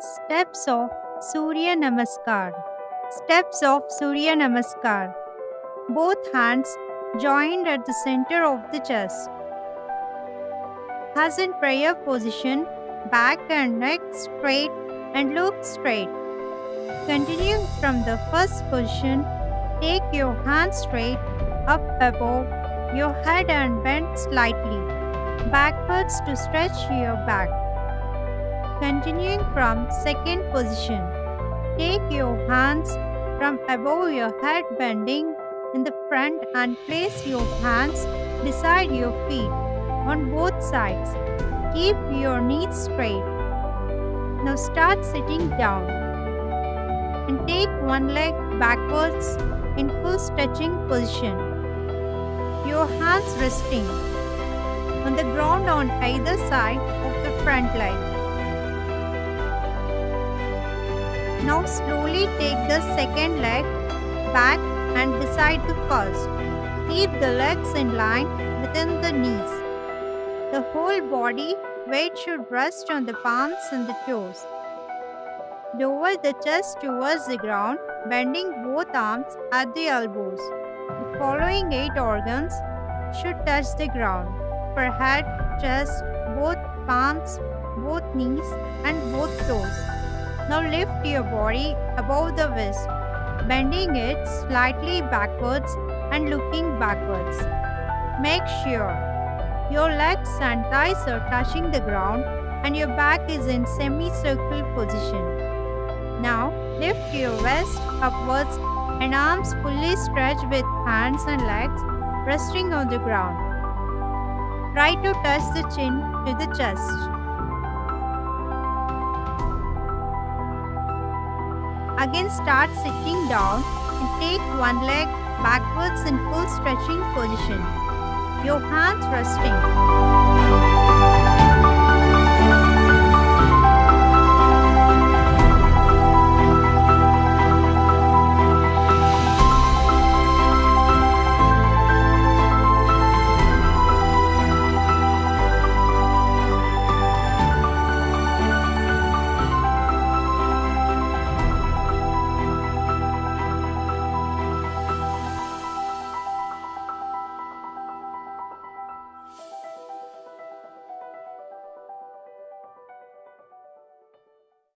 Steps of Surya Namaskar. Steps of Surya Namaskar. Both hands joined at the center of the chest. As in prayer position, back and neck straight and look straight. Continuing from the first position, take your hands straight up above your head and bend slightly backwards to stretch your back. Continuing from second position, take your hands from above your head bending in the front and place your hands beside your feet on both sides. Keep your knees straight. Now start sitting down and take one leg backwards in full stretching position. Your hands resting on the ground on either side of the front leg. Now slowly take the second leg back and beside the first. Keep the legs in line within the knees. The whole body weight should rest on the palms and the toes. Lower the chest towards the ground, bending both arms at the elbows. The following eight organs should touch the ground for head, chest, both palms, both knees, and both toes. Now lift your body above the waist, bending it slightly backwards and looking backwards. Make sure your legs and thighs are touching the ground and your back is in semicircle position. Now lift your waist upwards and arms fully stretched with hands and legs resting on the ground. Try to touch the chin to the chest. Again start sitting down and take one leg backwards in full stretching position. Your hands resting.